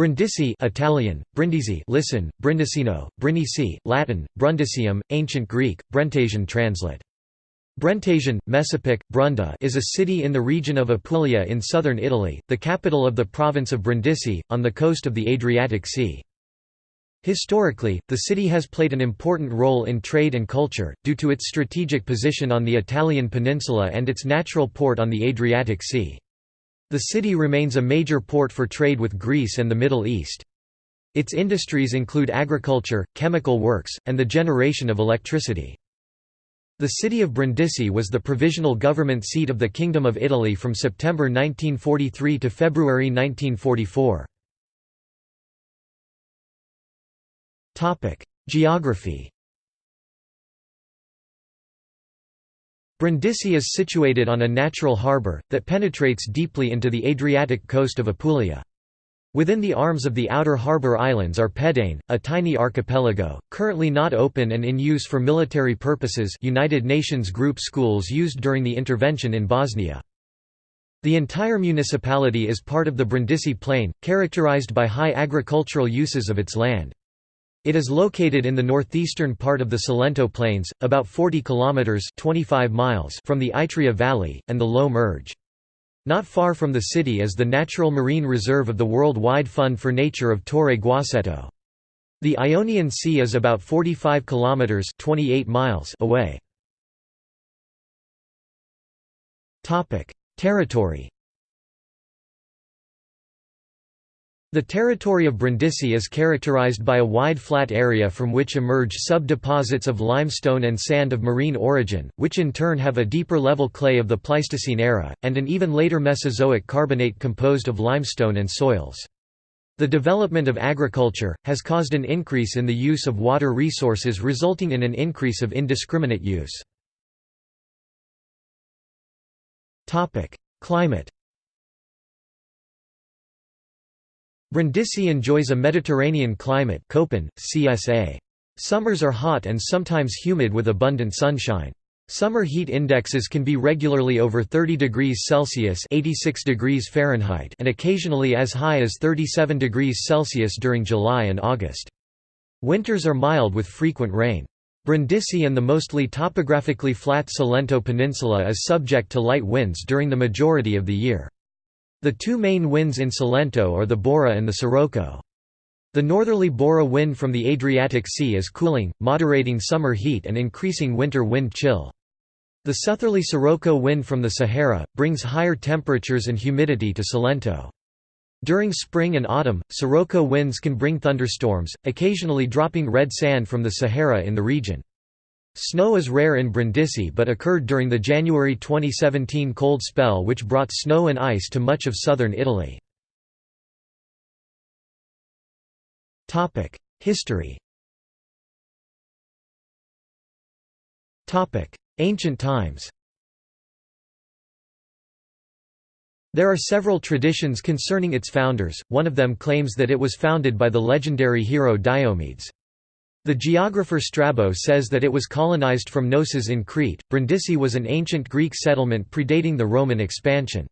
Brindisi Italian, Brindisi listen, Brindisino, Brindisi, Latin, Brundisium, Ancient Greek, Brentasian translate. Brentasian, Messapic, Brunda is a city in the region of Apulia in southern Italy, the capital of the province of Brindisi, on the coast of the Adriatic Sea. Historically, the city has played an important role in trade and culture, due to its strategic position on the Italian peninsula and its natural port on the Adriatic Sea. The city remains a major port for trade with Greece and the Middle East. Its industries include agriculture, chemical works, and the generation of electricity. The city of Brindisi was the provisional government seat of the Kingdom of Italy from September 1943 to February 1944. Geography Brindisi is situated on a natural harbour, that penetrates deeply into the Adriatic coast of Apulia. Within the arms of the outer harbour islands are Pedagne, a tiny archipelago, currently not open and in use for military purposes United Nations group schools used during the intervention in Bosnia. The entire municipality is part of the Brindisi Plain, characterized by high agricultural uses of its land. It is located in the northeastern part of the Salento Plains, about 40 kilometers (25 miles) from the Itria Valley and the Low Murge. Not far from the city is the natural marine reserve of the World-Wide Fund for Nature of Torre Guaceto. The Ionian Sea is about 45 kilometers (28 miles) away. Topic: Territory The territory of Brindisi is characterized by a wide flat area from which emerge sub-deposits of limestone and sand of marine origin, which in turn have a deeper level clay of the Pleistocene era, and an even later Mesozoic carbonate composed of limestone and soils. The development of agriculture, has caused an increase in the use of water resources resulting in an increase of indiscriminate use. Climate Brindisi enjoys a Mediterranean climate Köppen, CSA. Summers are hot and sometimes humid with abundant sunshine. Summer heat indexes can be regularly over 30 degrees Celsius 86 degrees Fahrenheit and occasionally as high as 37 degrees Celsius during July and August. Winters are mild with frequent rain. Brindisi and the mostly topographically flat Salento Peninsula is subject to light winds during the majority of the year. The two main winds in Salento are the Bora and the Sirocco. The northerly Bora wind from the Adriatic Sea is cooling, moderating summer heat and increasing winter wind chill. The southerly Sirocco wind from the Sahara, brings higher temperatures and humidity to Salento. During spring and autumn, Sirocco winds can bring thunderstorms, occasionally dropping red sand from the Sahara in the region. Snow is rare in Brindisi but occurred during the January 2017 cold spell which brought snow and ice to much of southern Italy. History Ancient times There are several traditions concerning its founders, one of them claims that it was founded by the legendary hero Diomedes. The geographer Strabo says that it was colonized from Knossos in Crete. Brindisi was an ancient Greek settlement predating the Roman expansion.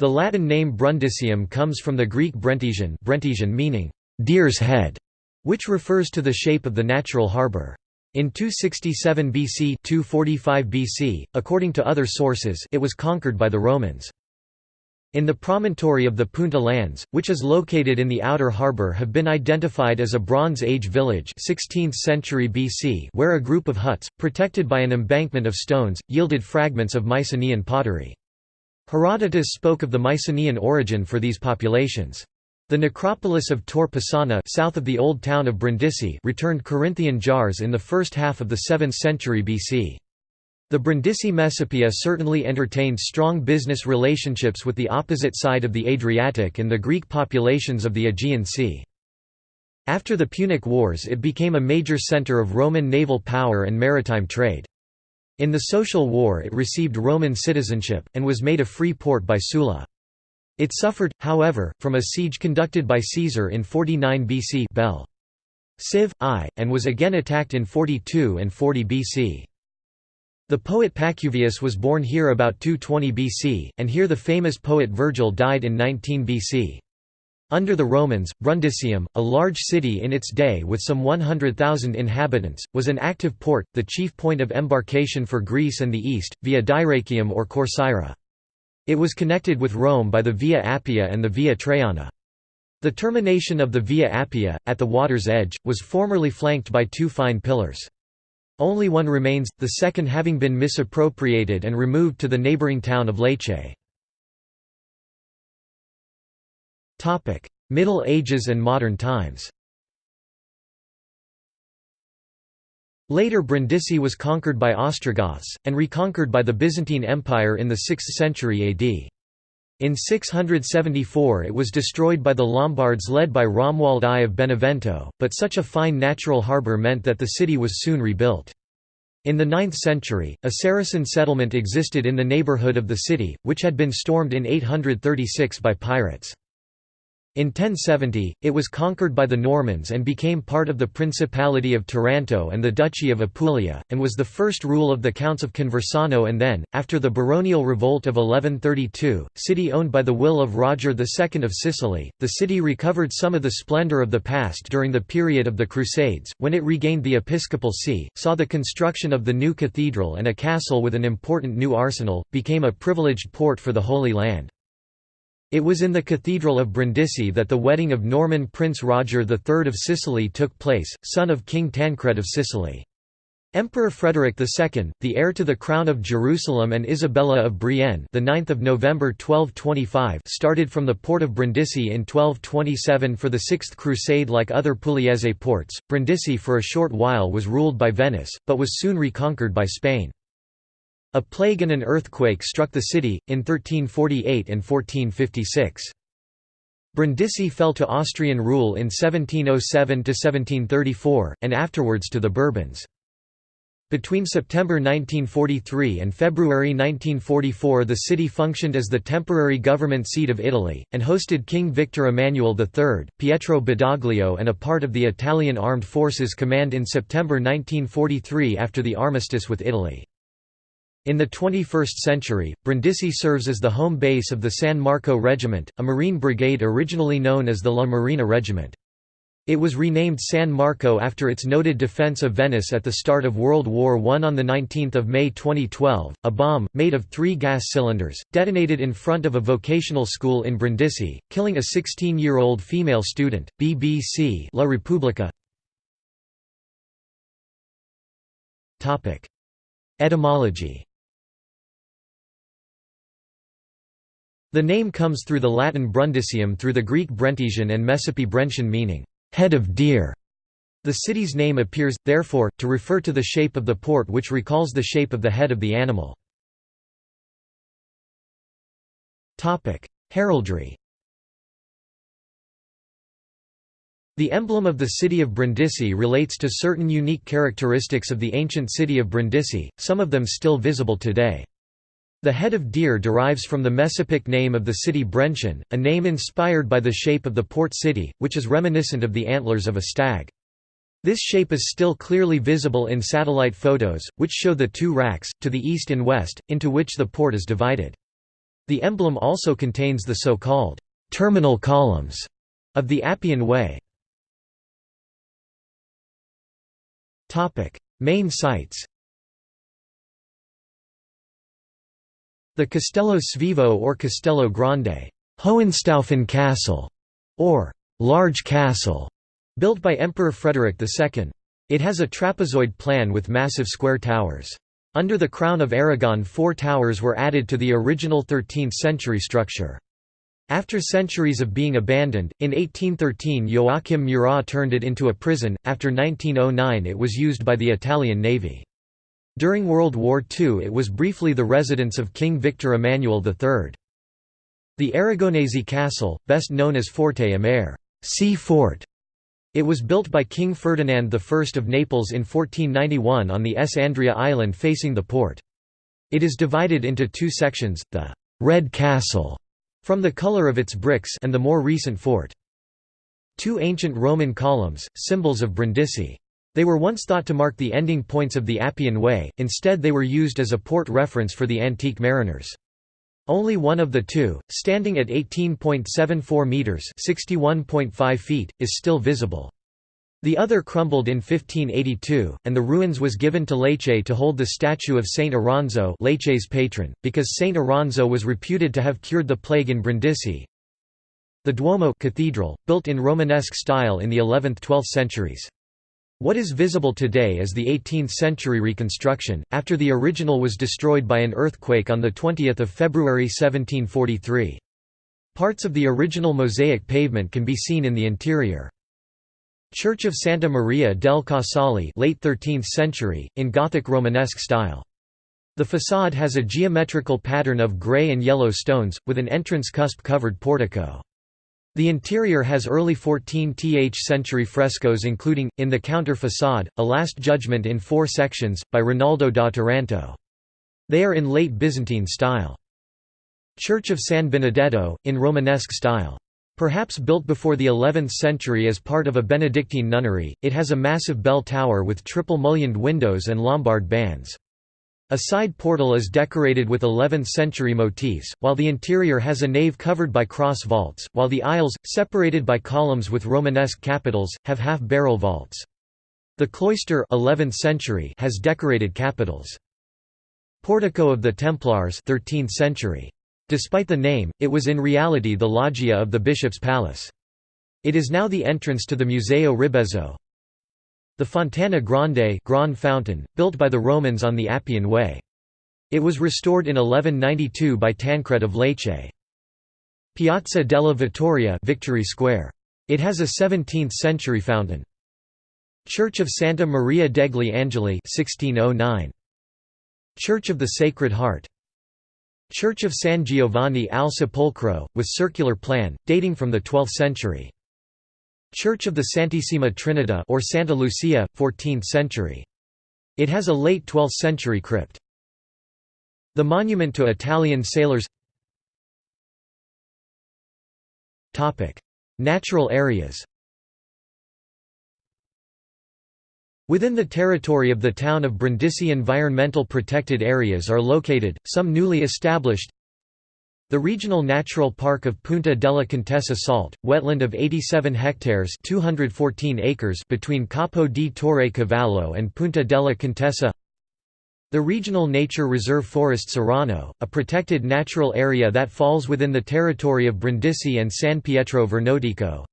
The Latin name Brundisium comes from the Greek Brentesian, Brentesian meaning deer's head, which refers to the shape of the natural harbor. In 267 BC 245 BC, according to other sources it was conquered by the Romans. In the promontory of the Punta lands, which is located in the outer harbour have been identified as a Bronze Age village 16th century BC where a group of huts, protected by an embankment of stones, yielded fragments of Mycenaean pottery. Herodotus spoke of the Mycenaean origin for these populations. The necropolis of Tor Pisana south of the old town of Brindisi returned Corinthian jars in the first half of the 7th century BC. The Brindisi Messapia certainly entertained strong business relationships with the opposite side of the Adriatic and the Greek populations of the Aegean Sea. After the Punic Wars it became a major centre of Roman naval power and maritime trade. In the Social War it received Roman citizenship, and was made a free port by Sulla. It suffered, however, from a siege conducted by Caesar in 49 BC Bell. Civ. I, and was again attacked in 42 and 40 BC. The poet Pacuvius was born here about 220 BC, and here the famous poet Virgil died in 19 BC. Under the Romans, Brundisium, a large city in its day with some 100,000 inhabitants, was an active port, the chief point of embarkation for Greece and the East, via Dyrrachium or Corcyra. It was connected with Rome by the Via Appia and the Via Traiana. The termination of the Via Appia, at the water's edge, was formerly flanked by two fine pillars. Only one remains, the second having been misappropriated and removed to the neighbouring town of Lecce. Middle Ages and modern times Later Brindisi was conquered by Ostrogoths, and reconquered by the Byzantine Empire in the 6th century AD. In 674 it was destroyed by the Lombards led by Romuald I of Benevento, but such a fine natural harbour meant that the city was soon rebuilt. In the 9th century, a Saracen settlement existed in the neighbourhood of the city, which had been stormed in 836 by pirates. In 1070, it was conquered by the Normans and became part of the Principality of Taranto and the Duchy of Apulia, and was the first rule of the Counts of Conversano and then, after the baronial revolt of 1132, city owned by the will of Roger II of Sicily, the city recovered some of the splendour of the past during the period of the Crusades, when it regained the episcopal see, saw the construction of the new cathedral and a castle with an important new arsenal, became a privileged port for the Holy Land. It was in the Cathedral of Brindisi that the wedding of Norman Prince Roger III of Sicily took place, son of King Tancred of Sicily. Emperor Frederick II, the heir to the crown of Jerusalem and Isabella of Brienne, the 9th of November 1225, started from the port of Brindisi in 1227 for the Sixth Crusade. Like other Pugliese ports, Brindisi for a short while was ruled by Venice, but was soon reconquered by Spain. A plague and an earthquake struck the city, in 1348 and 1456. Brindisi fell to Austrian rule in 1707–1734, and afterwards to the Bourbons. Between September 1943 and February 1944 the city functioned as the temporary government seat of Italy, and hosted King Victor Emmanuel III, Pietro Badoglio and a part of the Italian Armed Forces Command in September 1943 after the armistice with Italy. In the 21st century, Brindisi serves as the home base of the San Marco Regiment, a Marine brigade originally known as the La Marina Regiment. It was renamed San Marco after its noted defense of Venice at the start of World War I. On 19 May 2012, a bomb, made of three gas cylinders, detonated in front of a vocational school in Brindisi, killing a 16-year-old female student. BBC La Repubblica Etymology The name comes through the Latin Brundisium through the Greek Brentesian and Messapi Brentian meaning, head of deer. The city's name appears, therefore, to refer to the shape of the port which recalls the shape of the head of the animal. Heraldry The emblem of the city of Brindisi relates to certain unique characteristics of the ancient city of Brindisi, some of them still visible today. The head of deer derives from the Messapic name of the city Brentian, a name inspired by the shape of the port city, which is reminiscent of the antlers of a stag. This shape is still clearly visible in satellite photos, which show the two racks, to the east and west, into which the port is divided. The emblem also contains the so-called terminal columns of the Appian Way. Main sites The Castello Svevo or Castello Grande Hohenstaufen Castle, or Large Castle, built by Emperor Frederick II. It has a trapezoid plan with massive square towers. Under the Crown of Aragon four towers were added to the original 13th-century structure. After centuries of being abandoned, in 1813 Joachim Murat turned it into a prison, after 1909 it was used by the Italian Navy. During World War II it was briefly the residence of King Victor Emmanuel III. The Aragonese castle, best known as Forte Amare sea fort", it was built by King Ferdinand I of Naples in 1491 on the S. Andria island facing the port. It is divided into two sections, the «Red Castle» from the color of its bricks and the more recent fort. Two ancient Roman columns, symbols of Brindisi. They were once thought to mark the ending points of the Appian Way, instead they were used as a port reference for the antique mariners. Only one of the two, standing at 18.74 metres (61.5 feet), is still visible. The other crumbled in 1582, and the ruins was given to Lecce to hold the statue of Saint Oronzo Lecce's patron, because Saint Oronzo was reputed to have cured the plague in Brindisi. The Duomo cathedral, built in Romanesque style in the 11th–12th centuries. What is visible today is the 18th-century reconstruction, after the original was destroyed by an earthquake on 20 February 1743. Parts of the original mosaic pavement can be seen in the interior. Church of Santa Maria del Casale late 13th century, in Gothic Romanesque style. The façade has a geometrical pattern of grey and yellow stones, with an entrance cusp-covered portico. The interior has early 14th century frescoes including, in the counter façade, a Last Judgment in four sections, by Rinaldo da Taranto. They are in late Byzantine style. Church of San Benedetto, in Romanesque style. Perhaps built before the 11th century as part of a Benedictine nunnery, it has a massive bell tower with triple mullioned windows and Lombard bands. A side portal is decorated with 11th-century motifs, while the interior has a nave covered by cross vaults, while the aisles, separated by columns with Romanesque capitals, have half-barrel vaults. The cloister 11th century has decorated capitals. Portico of the Templars 13th century. Despite the name, it was in reality the loggia of the bishop's palace. It is now the entrance to the Museo Ribezzo. The Fontana Grande Grand Fountain, built by the Romans on the Appian Way. It was restored in 1192 by Tancred of Lecce. Piazza della Vittoria Victory Square. It has a 17th-century fountain. Church of Santa Maria degli Angeli 1609. Church of the Sacred Heart Church of San Giovanni al Sepolcro, with circular plan, dating from the 12th century. Church of the Santissima Trinita or Santa Lucia, 14th century. It has a late 12th century crypt. The monument to Italian sailors Natural areas Within the territory of the town of Brindisi environmental protected areas are located, some newly established the Regional Natural Park of Punta della Contessa Salt, wetland of 87 hectares 214 acres between Capo di Torre Cavallo and Punta della Contessa the Regional Nature Reserve Forest Cerano, a protected natural area that falls within the territory of Brindisi and San Pietro Vernotico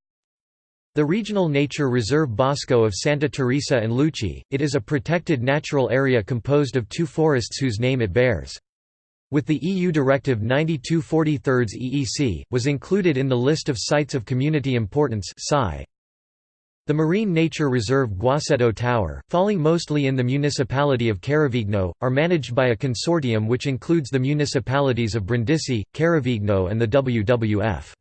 the Regional Nature Reserve Bosco of Santa Teresa and Lucci, it is a protected natural area composed of two forests whose name it bears. With the EU Directive 9243 EEC, was included in the list of Sites of Community Importance The Marine Nature Reserve Guaceto Tower, falling mostly in the municipality of Carovigno, are managed by a consortium which includes the municipalities of Brindisi, Carovigno and the WWF.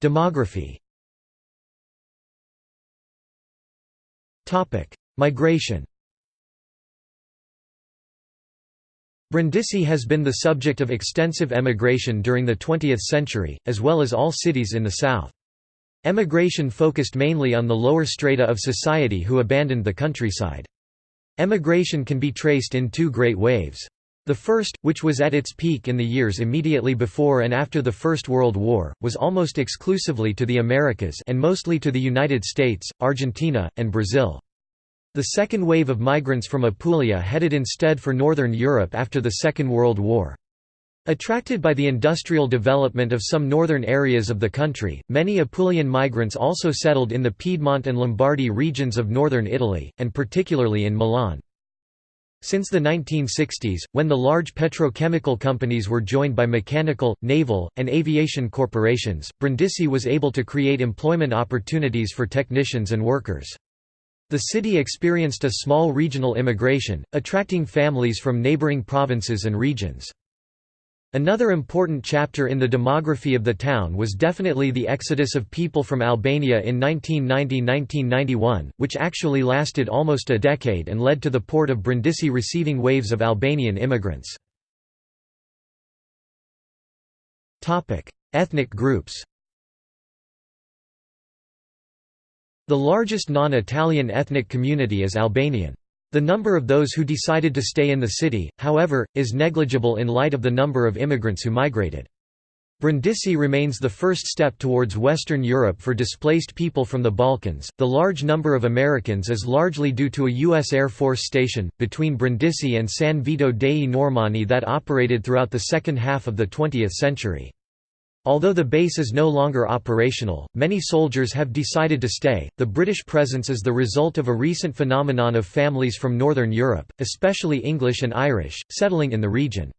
Demography. Migration Brindisi has been the subject of extensive emigration during the 20th century, as well as all cities in the south. Emigration focused mainly on the lower strata of society who abandoned the countryside. Emigration can be traced in two great waves. The first, which was at its peak in the years immediately before and after the First World War, was almost exclusively to the Americas and mostly to the United States, Argentina, and Brazil. The second wave of migrants from Apulia headed instead for Northern Europe after the Second World War. Attracted by the industrial development of some northern areas of the country, many Apulian migrants also settled in the Piedmont and Lombardy regions of northern Italy, and particularly in Milan. Since the 1960s, when the large petrochemical companies were joined by mechanical, naval, and aviation corporations, Brindisi was able to create employment opportunities for technicians and workers. The city experienced a small regional immigration, attracting families from neighboring provinces and regions. Another important chapter in the demography of the town was definitely the exodus of people from Albania in 1990–1991, which actually lasted almost a decade and led to the port of Brindisi receiving waves of Albanian immigrants. Ethnic groups The largest non-Italian ethnic community is Albanian. The number of those who decided to stay in the city, however, is negligible in light of the number of immigrants who migrated. Brindisi remains the first step towards Western Europe for displaced people from the Balkans. The large number of Americans is largely due to a U.S. Air Force station, between Brindisi and San Vito dei Normanni that operated throughout the second half of the 20th century. Although the base is no longer operational, many soldiers have decided to stay. The British presence is the result of a recent phenomenon of families from Northern Europe, especially English and Irish, settling in the region.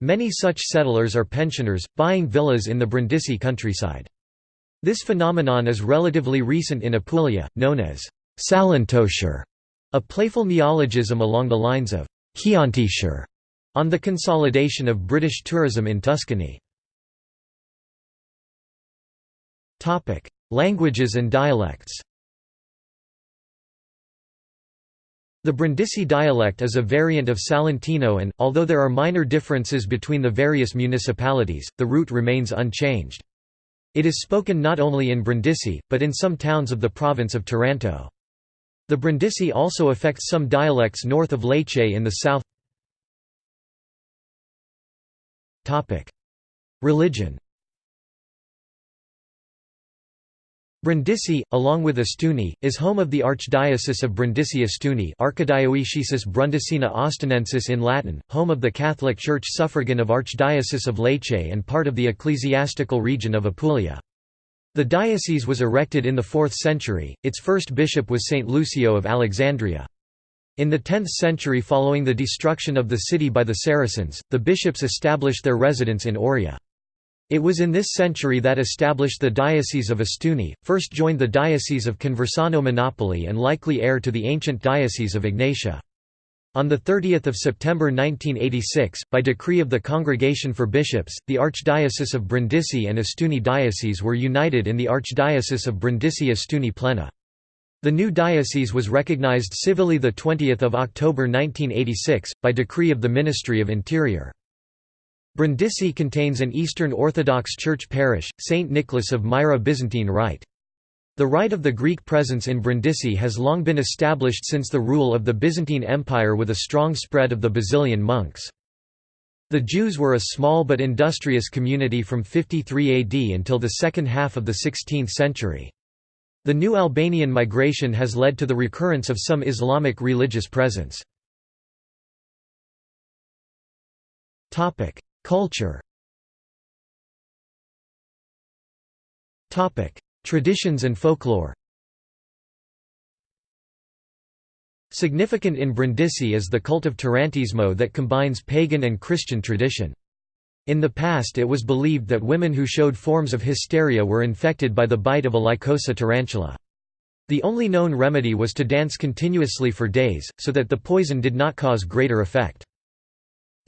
Many such settlers are pensioners, buying villas in the Brindisi countryside. This phenomenon is relatively recent in Apulia, known as Salentoshire, a playful neologism along the lines of Chiantishire, on the consolidation of British tourism in Tuscany. Languages and dialects The Brindisi dialect is a variant of Salentino and, although there are minor differences between the various municipalities, the root remains unchanged. It is spoken not only in Brindisi, but in some towns of the province of Taranto. The Brindisi also affects some dialects north of Lecce in the south. Religion Brindisi, along with Ostuni, is home of the Archdiocese of Brindisi-Ostuni Archidioecesis Brundisina Ostunensis in Latin, home of the Catholic Church suffragan of Archdiocese of Lecce and part of the ecclesiastical region of Apulia. The diocese was erected in the 4th century, its first bishop was Saint Lucio of Alexandria. In the 10th century following the destruction of the city by the Saracens, the bishops established their residence in Oria. It was in this century that established the Diocese of Ostuni, first joined the Diocese of Conversano Monopoli and likely heir to the ancient Diocese of Egnatia. On 30 September 1986, by decree of the Congregation for Bishops, the Archdiocese of Brindisi and Ostuni Diocese were united in the Archdiocese of Brindisi-Ostuni Plena. The new diocese was recognized civilly 20 October 1986, by decree of the Ministry of Interior. Brindisi contains an Eastern Orthodox Church parish, St. Nicholas of Myra Byzantine Rite. The rite of the Greek presence in Brindisi has long been established since the rule of the Byzantine Empire with a strong spread of the Basilian monks. The Jews were a small but industrious community from 53 AD until the second half of the 16th century. The new Albanian migration has led to the recurrence of some Islamic religious presence. Culture Traditions and folklore Significant in Brindisi is the cult of Tarantismo that combines pagan and Christian tradition. In the past it was believed that women who showed forms of hysteria were infected by the bite of a Lycosa tarantula. The only known remedy was to dance continuously for days, so that the poison did not cause greater effect.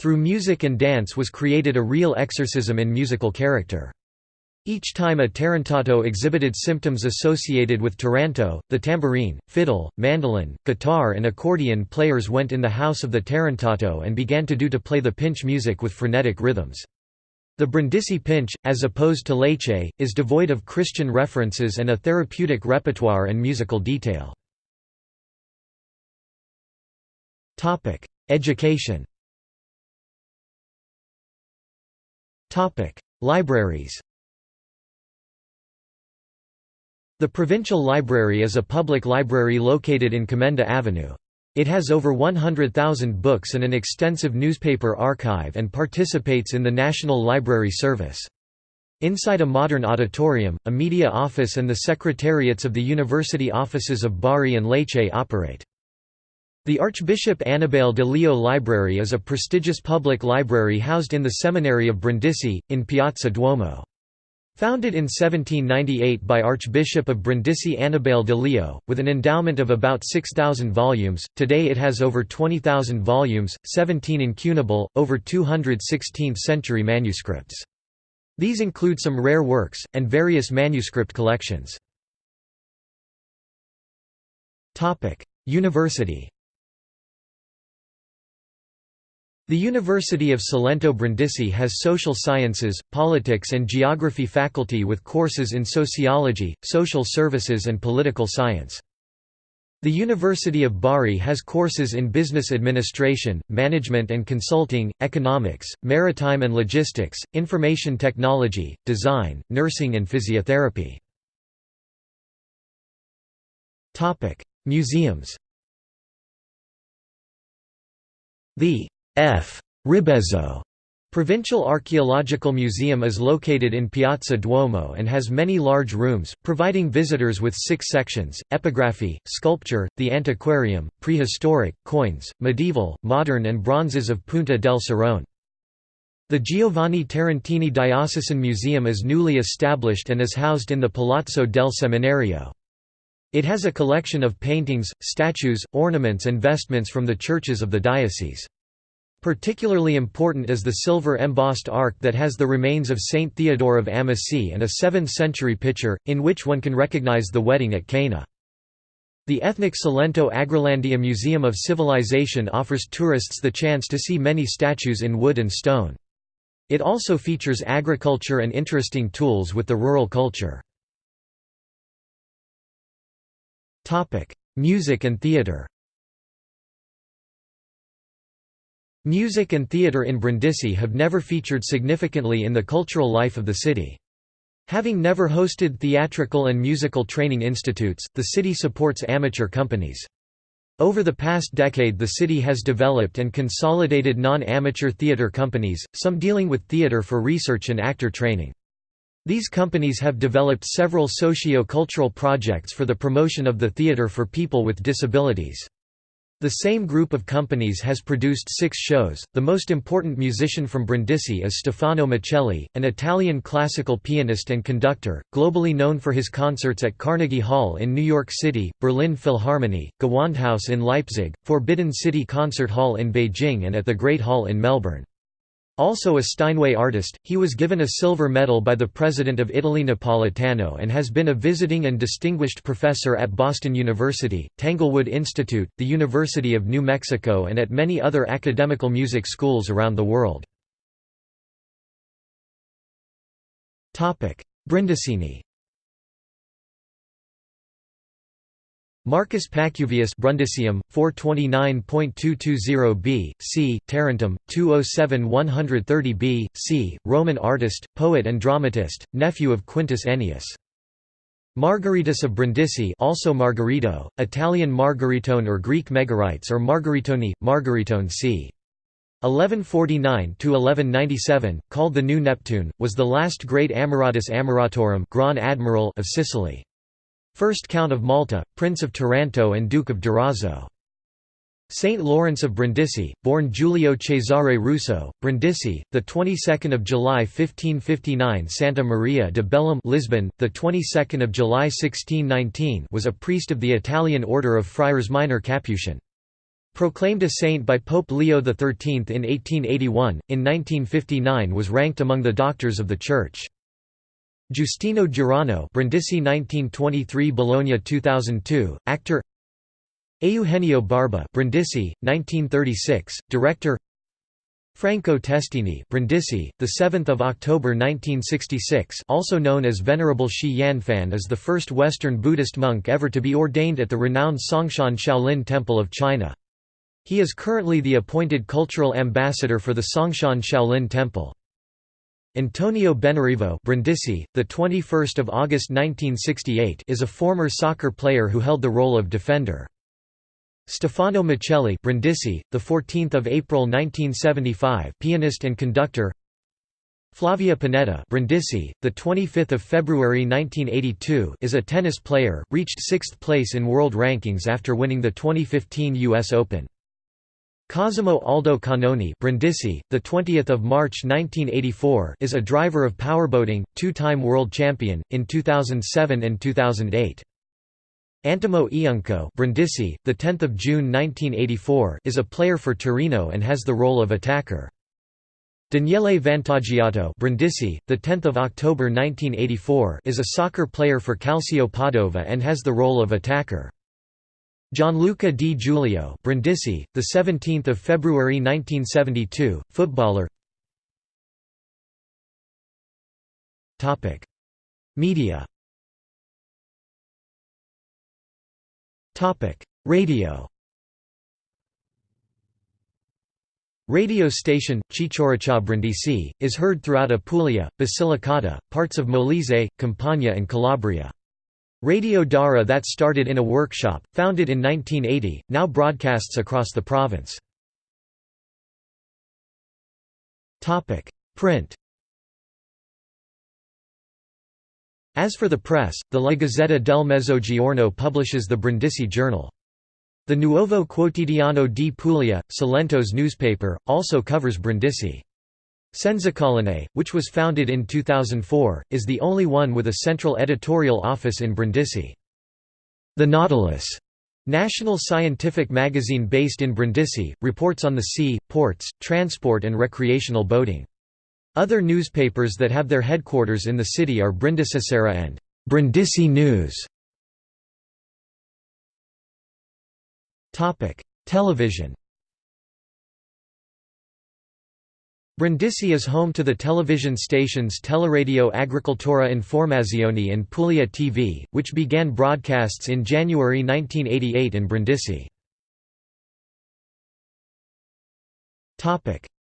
Through music and dance was created a real exorcism in musical character. Each time a tarantato exhibited symptoms associated with taranto, the tambourine, fiddle, mandolin, guitar and accordion players went in the house of the tarantato and began to do to play the pinch music with frenetic rhythms. The Brindisi pinch, as opposed to Lecce, is devoid of Christian references and a therapeutic repertoire and musical detail. Education Libraries The Provincial Library is a public library located in Commenda Avenue. It has over 100,000 books and an extensive newspaper archive and participates in the National Library Service. Inside a modern auditorium, a media office and the secretariats of the university offices of Bari and Lecce operate. The Archbishop Annibale de Leo Library is a prestigious public library housed in the Seminary of Brindisi, in Piazza Duomo. Founded in 1798 by Archbishop of Brindisi Annibale de Leo, with an endowment of about 6,000 volumes, today it has over 20,000 volumes, 17 incunable, over 200 16th-century manuscripts. These include some rare works, and various manuscript collections. University The University of Salento Brindisi has social sciences, politics and geography faculty with courses in sociology, social services and political science. The University of Bari has courses in business administration, management and consulting, economics, maritime and logistics, information technology, design, nursing and physiotherapy. Museums The F. Ribezzo Provincial Archaeological Museum is located in Piazza Duomo and has many large rooms, providing visitors with six sections, epigraphy, sculpture, the antiquarium, prehistoric, coins, medieval, modern and bronzes of Punta del Serrone. The Giovanni Tarantini Diocesan Museum is newly established and is housed in the Palazzo del Seminario. It has a collection of paintings, statues, ornaments and vestments from the churches of the diocese. Particularly important is the silver embossed ark that has the remains of Saint Theodore of Amasea and a 7th-century pitcher, in which one can recognize the wedding at Cana. The ethnic Salento Agrilandia Museum of Civilization offers tourists the chance to see many statues in wood and stone. It also features agriculture and interesting tools with the rural culture. Music and theatre Music and theatre in Brindisi have never featured significantly in the cultural life of the city. Having never hosted theatrical and musical training institutes, the city supports amateur companies. Over the past decade the city has developed and consolidated non-amateur theatre companies, some dealing with theatre for research and actor training. These companies have developed several socio-cultural projects for the promotion of the theatre for people with disabilities. The same group of companies has produced six shows. The most important musician from Brindisi is Stefano Miceli, an Italian classical pianist and conductor, globally known for his concerts at Carnegie Hall in New York City, Berlin Philharmonie, Gewandhaus in Leipzig, Forbidden City Concert Hall in Beijing, and at the Great Hall in Melbourne. Also a Steinway artist, he was given a silver medal by the President of Italy Napolitano and has been a visiting and distinguished professor at Boston University, Tanglewood Institute, the University of New Mexico and at many other academical music schools around the world. Brindisini Marcus Pacuvius Brundisium, 429.220b, c. Tarentum, 207 130b, c. Roman artist, poet and dramatist, nephew of Quintus Ennius. Margaritus of Brindisi also Margarito, Italian Margaritone or Greek Megarites or Margaritoni, Margaritone c. 1149 to 1197 called the New Neptune, was the last great Amoratus Amoratorum Grand Admiral of Sicily. First Count of Malta, Prince of Taranto and Duke of Durazzo. Saint Lawrence of Brindisi, born Giulio Cesare Russo, Brindisi, the 22nd of July 1559. Santa Maria de Bellum, Lisbon, the 22nd of July 1619, was a priest of the Italian order of Friars Minor Capuchin. Proclaimed a saint by Pope Leo XIII in 1881, in 1959 was ranked among the doctors of the Church. Giustino Girano Brindisi 1923 Bologna 2002, actor Eugenio Barba Brindisi, 1936, director Franco Testini Brindisi, 7 October 1966 also known as Venerable Shi Yanfan is the first Western Buddhist monk ever to be ordained at the renowned Songshan Shaolin Temple of China. He is currently the appointed cultural ambassador for the Songshan Shaolin Temple. Antonio Benarivo Brindisi, the 21st of August 1968, is a former soccer player who held the role of defender. Stefano Miceli Brindisi, the 14th of April 1975, pianist and conductor. Flavia Pennetta Brindisi, the 25th of February 1982, is a tennis player, reached 6th place in world rankings after winning the 2015 US Open. Cosimo Aldo Canoni Brindisi, the 20th of March 1984, is a driver of powerboating, two-time world champion in 2007 and 2008. Antimo Iunco Brindisi, the 10th of June 1984, is a player for Torino and has the role of attacker. Daniele Vantaggiato Brindisi, the 10th of October 1984, is a soccer player for Calcio Padova and has the role of attacker. Gianluca Di Giulio Brindisi, the 17th of February 1972, footballer. Topic: Media. Topic: Radio Radio station, Ciccio Riccio Brindisi, is heard throughout Apulia, Basilicata, parts of Molise, Campania and Calabria. Radio Dara that started in a workshop, founded in 1980, now broadcasts across the province. Print As for the press, the La Gazzetta del Mezzogiorno publishes the Brindisi Journal. The Nuovo Quotidiano di Puglia, Salento's newspaper, also covers Brindisi. Senzacolline, which was founded in 2004, is the only one with a central editorial office in Brindisi. The Nautilus, national scientific magazine based in Brindisi, reports on the sea, ports, transport and recreational boating. Other newspapers that have their headquarters in the city are Brindisisera and Brindisi News. Television Brindisi is home to the television stations Teleradio Agricoltura Informazioni and Puglia TV, which began broadcasts in January 1988 in Brindisi.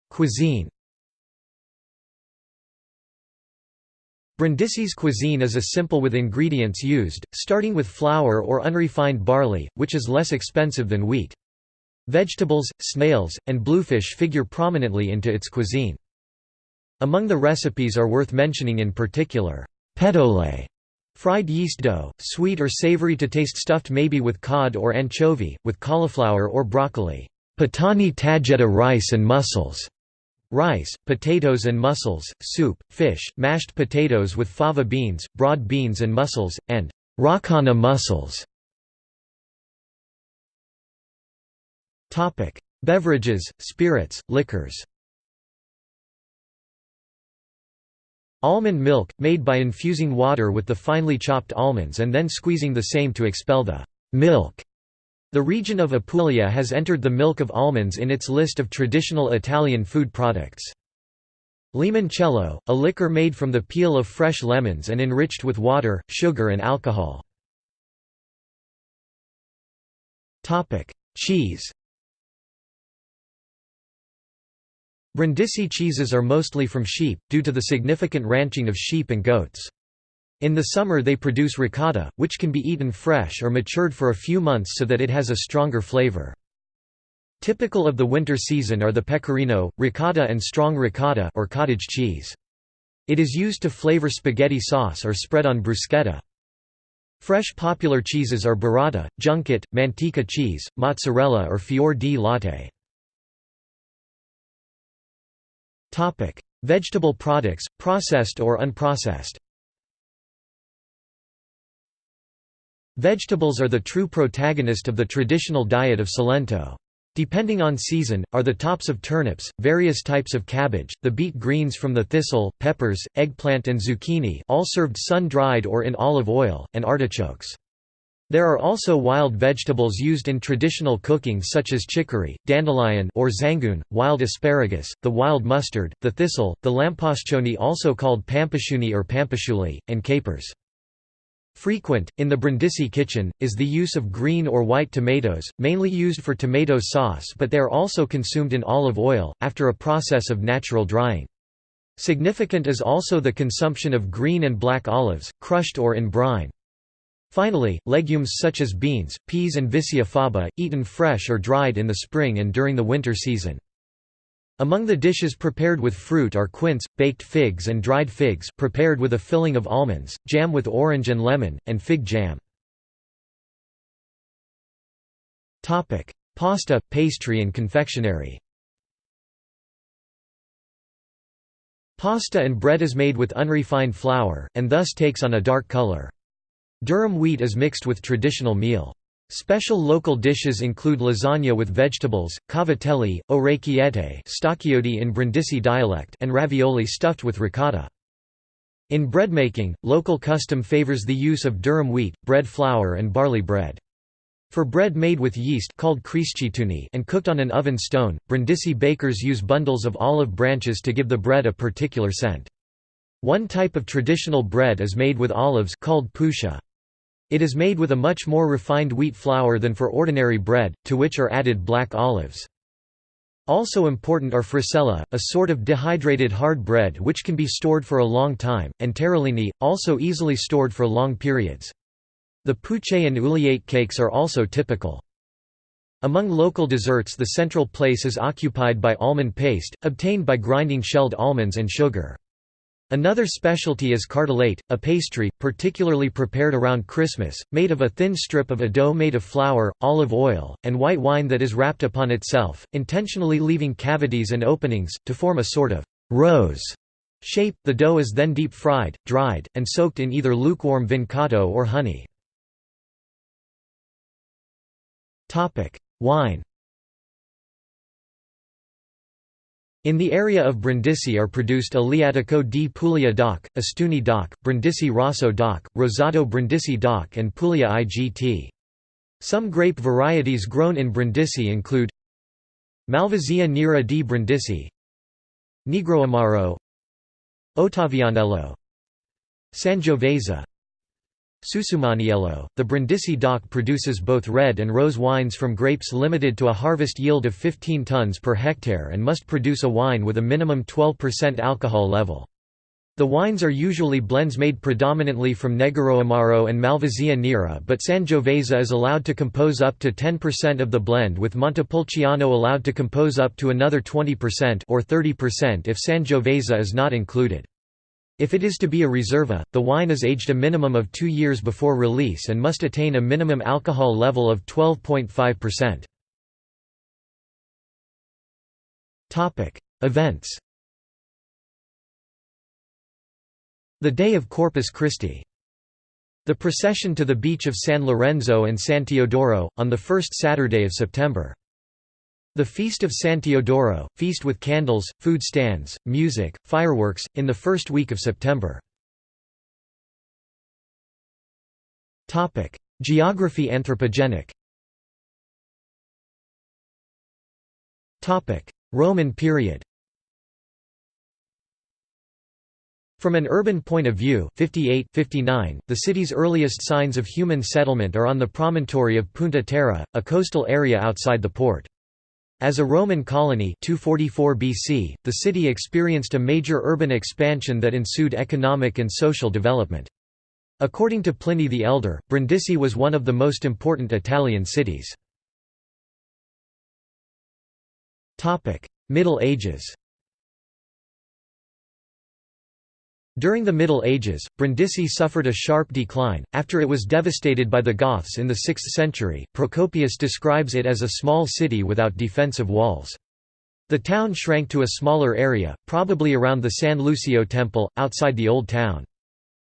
Cuisine Brindisi's cuisine is a simple with ingredients used, starting with flour or unrefined barley, which is less expensive than wheat. Vegetables, snails, and bluefish figure prominently into its cuisine. Among the recipes are worth mentioning in particular, pedole, fried yeast dough, sweet or savory to taste stuffed maybe with cod or anchovy, with cauliflower or broccoli, patani tagetta rice and mussels, rice, potatoes and mussels, soup, fish, mashed potatoes with fava beans, broad beans and mussels, and rakana mussels. Beverages, spirits, liquors Almond milk, made by infusing water with the finely chopped almonds and then squeezing the same to expel the milk. The region of Apulia has entered the milk of almonds in its list of traditional Italian food products. Limoncello, a liquor made from the peel of fresh lemons and enriched with water, sugar and alcohol. Cheese Brindisi cheeses are mostly from sheep, due to the significant ranching of sheep and goats. In the summer they produce ricotta, which can be eaten fresh or matured for a few months so that it has a stronger flavor. Typical of the winter season are the pecorino, ricotta and strong ricotta or cottage cheese. It is used to flavor spaghetti sauce or spread on bruschetta. Fresh popular cheeses are burrata, junket, manteca cheese, mozzarella or fior di latte. Vegetable products, processed or unprocessed Vegetables are the true protagonist of the traditional diet of Salento. Depending on season, are the tops of turnips, various types of cabbage, the beet greens from the thistle, peppers, eggplant and zucchini all served sun-dried or in olive oil, and artichokes. There are also wild vegetables used in traditional cooking such as chicory, dandelion or zangoon, wild asparagus, the wild mustard, the thistle, the lampascione also called pampasciuni or pampasciuli, and capers. Frequent, in the Brindisi kitchen, is the use of green or white tomatoes, mainly used for tomato sauce but they are also consumed in olive oil, after a process of natural drying. Significant is also the consumption of green and black olives, crushed or in brine. Finally, legumes such as beans, peas and vicia faba, eaten fresh or dried in the spring and during the winter season. Among the dishes prepared with fruit are quince, baked figs and dried figs prepared with a filling of almonds, jam with orange and lemon, and fig jam. Pasta, pastry and confectionery Pasta and bread is made with unrefined flour, and thus takes on a dark color. Durum wheat is mixed with traditional meal. Special local dishes include lasagna with vegetables, cavatelli, orecchiette stacchioti in Brindisi dialect and ravioli stuffed with ricotta. In breadmaking, local custom favors the use of durum wheat, bread flour and barley bread. For bread made with yeast called and cooked on an oven stone, Brindisi bakers use bundles of olive branches to give the bread a particular scent. One type of traditional bread is made with olives called pusha. It is made with a much more refined wheat flour than for ordinary bread, to which are added black olives. Also important are frisella, a sort of dehydrated hard bread which can be stored for a long time, and tarellini, also easily stored for long periods. The puche and uliate cakes are also typical. Among local desserts the central place is occupied by almond paste, obtained by grinding shelled almonds and sugar. Another specialty is cartellate, a pastry, particularly prepared around Christmas, made of a thin strip of a dough made of flour, olive oil, and white wine that is wrapped upon itself, intentionally leaving cavities and openings, to form a sort of rose shape. The dough is then deep fried, dried, and soaked in either lukewarm vincotto or honey. Wine In the area of Brindisi are produced Aleatico di Puglia DOC, Ostuni DOC, Brindisi Rosso DOC, Rosato Brindisi DOC and Puglia IGT. Some grape varieties grown in Brindisi include Malvasia nera di Brindisi Negro Negroamaro Ottavianello Sangiovese Susumaniello, the Brindisi DOC produces both red and rose wines from grapes limited to a harvest yield of 15 tons per hectare and must produce a wine with a minimum 12% alcohol level. The wines are usually blends made predominantly from Negro Amaro and Malvasia Nera but Sangiovese is allowed to compose up to 10% of the blend with Montepulciano allowed to compose up to another 20% or 30% if Sangiovese is not included. If it is to be a reserva, the wine is aged a minimum of two years before release and must attain a minimum alcohol level of 12.5%. Events The Day of Corpus Christi The procession to the beach of San Lorenzo and San Teodoro, on the first Saturday of September. The Feast of San Teodoro, feast with candles, food stands, music, fireworks, in the first week of September. Geography anthropogenic Topic: Roman period From an urban point of view 58 59, the city's earliest signs of human settlement are on the promontory of Punta Terra, a coastal area outside the port. As a Roman colony 244 BC, the city experienced a major urban expansion that ensued economic and social development. According to Pliny the Elder, Brindisi was one of the most important Italian cities. Middle Ages During the Middle Ages, Brindisi suffered a sharp decline, after it was devastated by the Goths in the 6th century. Procopius describes it as a small city without defensive walls. The town shrank to a smaller area, probably around the San Lucio temple, outside the Old Town.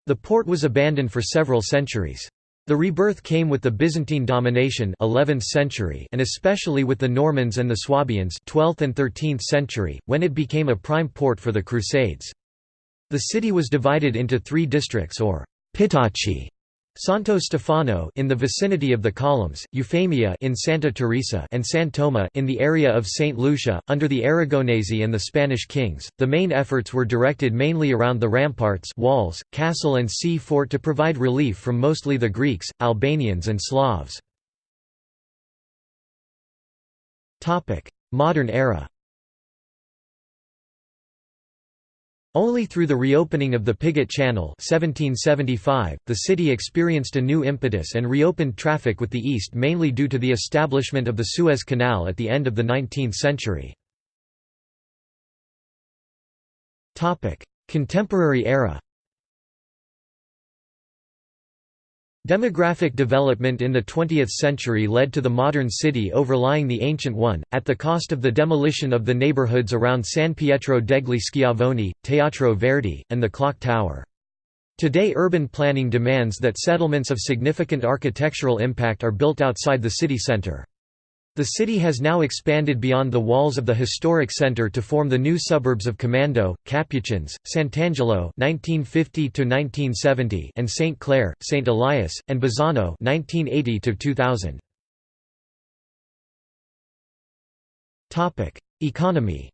The port was abandoned for several centuries. The rebirth came with the Byzantine domination 11th century and especially with the Normans and the Swabians 12th and 13th century, when it became a prime port for the Crusades. The city was divided into three districts or Pitacci, Santo Stefano in the vicinity of the columns, Eufemia in Santa Teresa and San Toma in the area of St. Lucia, under the Aragonese and the Spanish kings. The main efforts were directed mainly around the ramparts walls, castle and sea fort to provide relief from mostly the Greeks, Albanians and Slavs. Modern era Only through the reopening of the Pigonati Channel 1775, the city experienced a new impetus and reopened traffic with the east mainly due to the establishment of the Suez Canal at the end of the 19th century. Contemporary era Demographic development in the 20th century led to the modern city overlying the ancient one, at the cost of the demolition of the neighborhoods around San Pietro degli Schiavoni, Teatro Verdi, and the Clock Tower. Today urban planning demands that settlements of significant architectural impact are built outside the city center. The city has now expanded beyond the walls of the historic center to form the new suburbs of Comando, Capuchins, Sant'Angelo (1950–1970) and Saint Clair, Saint Elias, and Bazzano (1980–2000). Topic: Economy.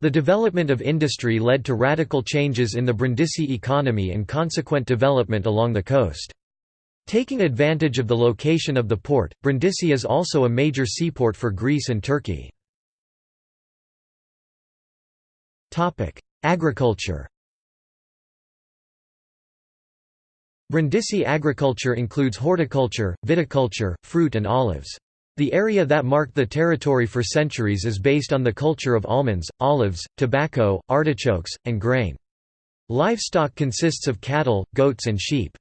The development of industry led to radical changes in the Brindisi economy and consequent development along the coast. Taking advantage of the location of the port, Brindisi is also a major seaport for Greece and Turkey. Agriculture Brindisi agriculture includes horticulture, viticulture, fruit and olives. The area that marked the territory for centuries is based on the culture of almonds, olives, tobacco, artichokes, and grain. Livestock consists of cattle, goats and sheep.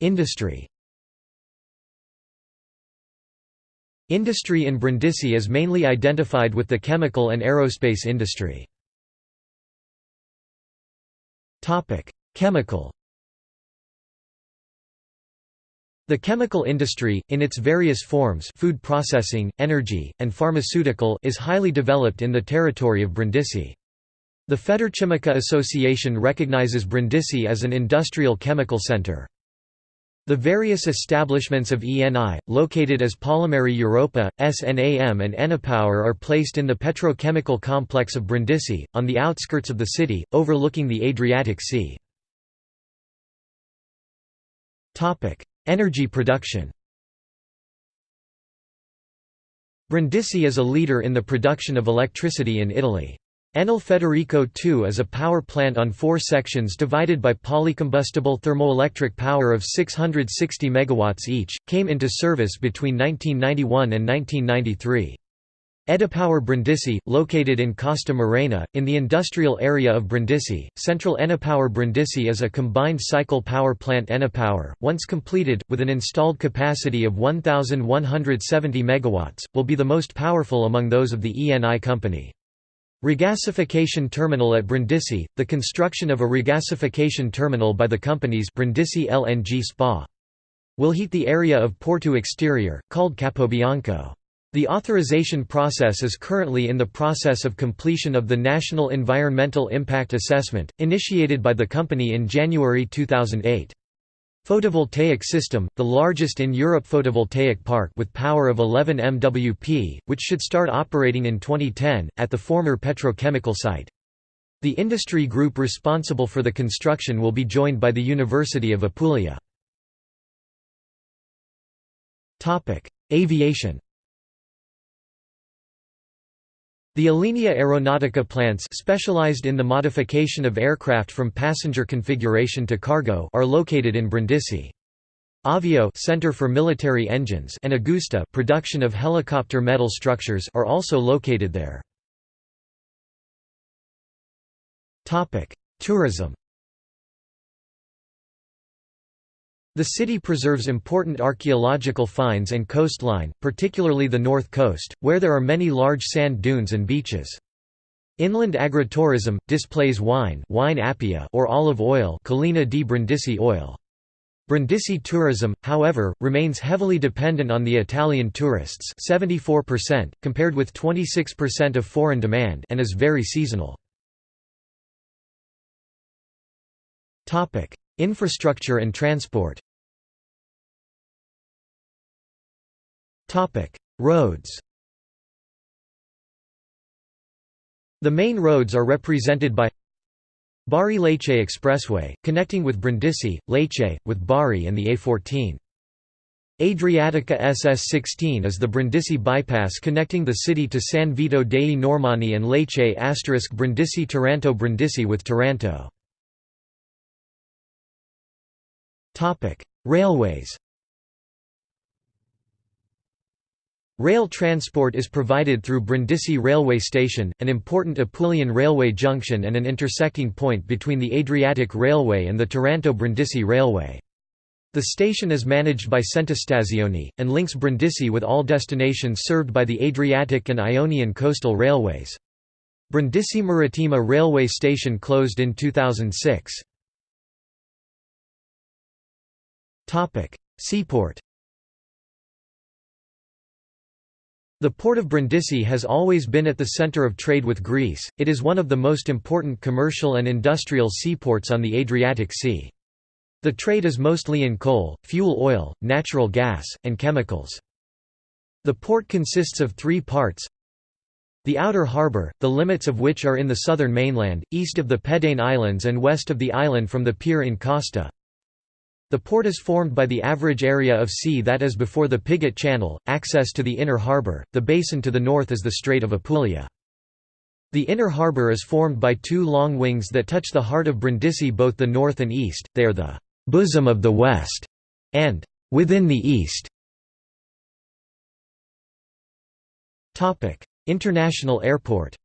Industry Industry in Brindisi is mainly identified with the chemical and aerospace industry. Chemical The chemical industry, in its various forms food processing, energy, and pharmaceutical is highly developed in the territory of Brindisi. The Federchimica Association recognizes Brindisi as an industrial chemical center. The various establishments of ENI, located as Polimeri Europa, SNAM and Enipower are placed in the petrochemical complex of Brindisi, on the outskirts of the city, overlooking the Adriatic Sea. Energy production Brindisi is a leader in the production of electricity in Italy. Enel Federico II is a power plant on four sections divided by polycombustible thermoelectric power of 660 MW each, came into service between 1991 and 1993. Edipower Brindisi, located in Costa Morena, in the industrial area of Brindisi, Central Enipower Brindisi is a combined cycle power plant Enipower, once completed, with an installed capacity of 1,170 MW, will be the most powerful among those of the ENI company. Regasification terminal at Brindisi, the construction of a regasification terminal by the company's Brindisi LNG SPA. Will heat the area of Porto Exterior, called Capobianco. The authorization process is currently in the process of completion of the National Environmental Impact Assessment, initiated by the company in January 2008. Photovoltaic system, the largest in Europe photovoltaic park with power of 11 MWp, which should start operating in 2010, at the former petrochemical site. The industry group responsible for the construction will be joined by the University of Apulia. Aviation The Alenia Aeronautica plants specialized in the modification of aircraft from passenger configuration to cargo are located in Brindisi. Avio Center for Military Engines and Agusta production of helicopter metal structures are also located there. Topic: Tourism The city preserves important archaeological finds and coastline, particularly the north coast, where there are many large sand dunes and beaches. Inland agritourism, displays wine, wine appia or olive oil Collina di Brindisi oil. Brindisi tourism, however, remains heavily dependent on the Italian tourists 74%, compared with 26% of foreign demand and is very seasonal. Topic: Infrastructure and transport Roads The main roads are represented by Bari-Lecce Expressway, connecting with Brindisi, Lecce, with Bari and the A14. Adriatica SS16 is the Brindisi bypass connecting the city to San Vito dei Normanni and Lecce asterisk Brindisi Taranto Brindisi with Taranto. Railways Rail transport is provided through Brindisi railway station, an important Apulian railway junction and an intersecting point between the Adriatic Railway and the Taranto-Brindisi Railway. The station is managed by Centostazioni, and links Brindisi with all destinations served by the Adriatic and Ionian coastal railways. Brindisi Marittima railway station closed in 2006. Seaport The port of Brindisi has always been at the center of trade with Greece, it is one of the most important commercial and industrial seaports on the Adriatic Sea. The trade is mostly in coal, fuel oil, natural gas, and chemicals. The port consists of three parts. The outer harbour, the limits of which are in the southern mainland, east of the Pedagne Islands and west of the island from the pier in Costa. The port is formed by the average area of sea that is before the Pigonati Channel, access to the inner harbour, the basin to the north is the Strait of Apulia. The inner harbour is formed by two long wings that touch the heart of Brindisi both the north and east, they are the «bosom of the west» and «within the east». International airport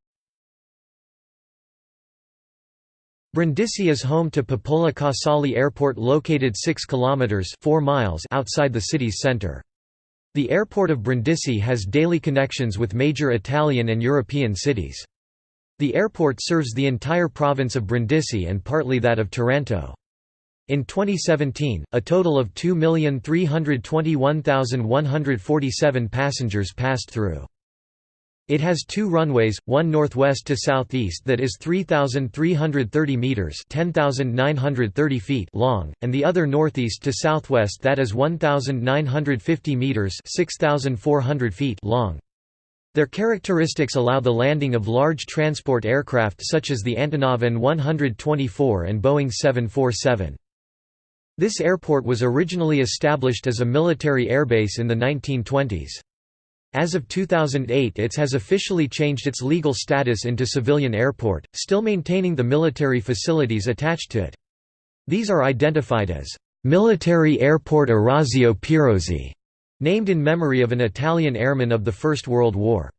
Brindisi is home to Papola Casale Airport located 6 kilometers 4 miles outside the city's center. The airport of Brindisi has daily connections with major Italian and European cities. The airport serves the entire province of Brindisi and partly that of Taranto. In 2017, a total of 2,321,147 passengers passed through. It has two runways, one northwest to southeast that is 3,330 meters (10,930 feet) long, and the other northeast to southwest that is 1,950 meters (6,400 feet) long. Their characteristics allow the landing of large transport aircraft such as the Antonov An-124 and Boeing 747. This airport was originally established as a military airbase in the 1920s. As of 2008 it has officially changed its legal status into civilian airport, still maintaining the military facilities attached to it. These are identified as Military Airport Orazio Pirozzi, named in memory of an Italian airman of the First World War.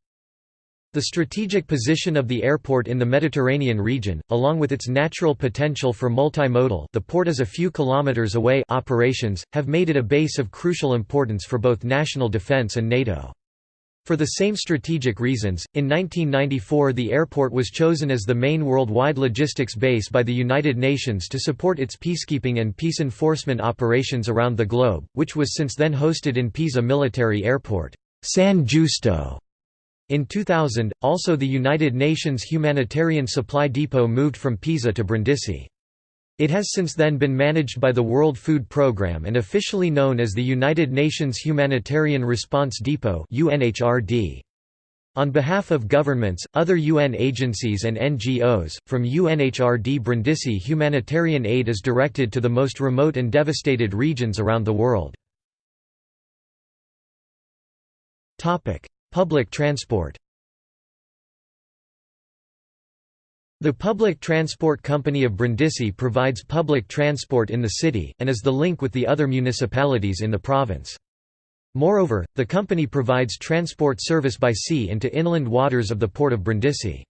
The strategic position of the airport in the Mediterranean region, along with its natural potential for multimodal the port is a few kilometers away operations, have made it a base of crucial importance for both national defense and NATO. For the same strategic reasons, in 1994 the airport was chosen as the main worldwide logistics base by the United Nations to support its peacekeeping and peace enforcement operations around the globe, which was since then hosted in Pisa Military Airport, San Giusto. In 2000, also the United Nations Humanitarian Supply Depot moved from Pisa to Brindisi. It has since then been managed by the World Food Programme and officially known as the United Nations Humanitarian Response Depot On behalf of governments, other UN agencies and NGOs, from UNHRD Brindisi humanitarian aid is directed to the most remote and devastated regions around the world. Public transport The Public Transport Company of Brindisi provides public transport in the city, and is the link with the other municipalities in the province. Moreover, the company provides transport service by sea into inland waters of the port of Brindisi.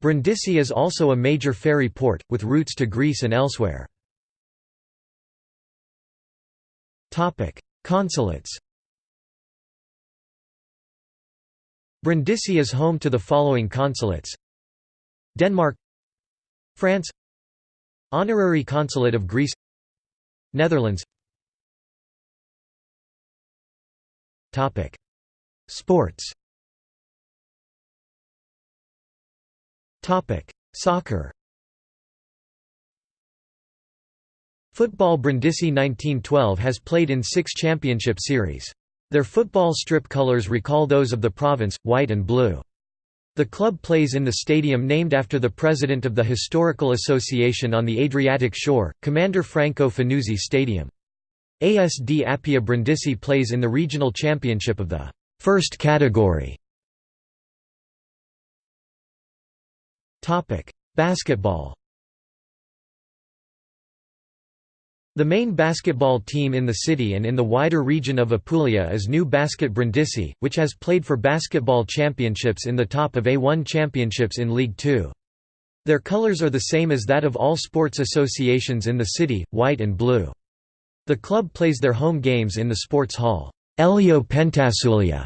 Brindisi is also a major ferry port, with routes to Greece and elsewhere. Consulates Brindisi is home to the following consulates Denmark France Honorary Consulate of Greece Netherlands. Topic. Sports. Topic. Soccer. Football Brindisi 1912 has played in six championship series. Their football strip colours recall those of the province, white and blue. The club plays in the stadium named after the president of the Historical Association on the Adriatic shore, Commander Franco Fanuzzi Stadium. ASD Appia Brindisi plays in the regional championship of the first category. Basketball The main basketball team in the city and in the wider region of Apulia is New Basket Brindisi, which has played for basketball championships in the top of A1 championships in League Two. Their colors are the same as that of all sports associations in the city, white and blue. The club plays their home games in the sports hall, Elio Pentassuglia.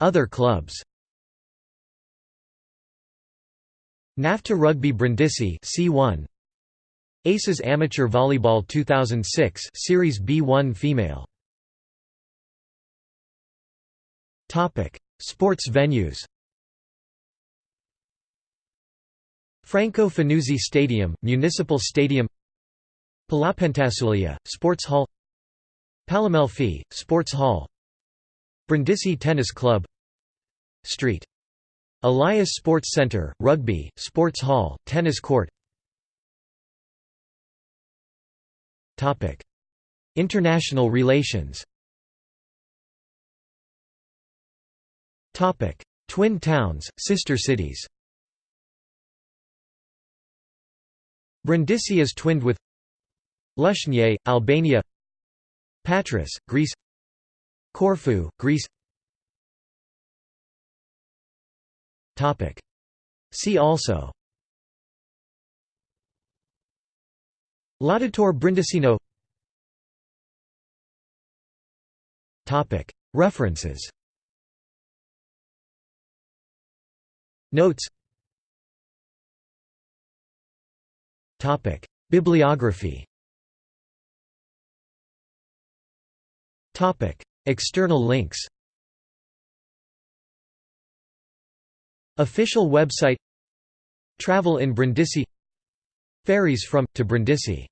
Other clubs NAFTA Rugby Brindisi C1 Aces Amateur Volleyball 2006 Series B1 Female. Topic. Sports venues. Franco Fanuzzi Stadium Municipal Stadium. Palapentassuglia Sports Hall. Palamelfi, Sports Hall. Brindisi Tennis Club. Street. Elias Sports Center, Rugby, Sports Hall, Tennis Court. International relations. Twin towns, sister cities. Brindisi is twinned with Lushnje, Albania. Patras, Greece. Corfu, Greece See also. Laudator Brindisino. References. Notes. Bibliography. External links Official website. Travel in Brindisi. Ferries from, to Brindisi